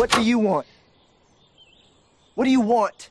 What do you want? What do you want?